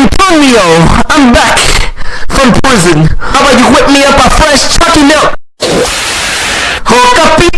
Antonio, I'm back from prison. How about you whip me up a fresh turkey milk? Hook up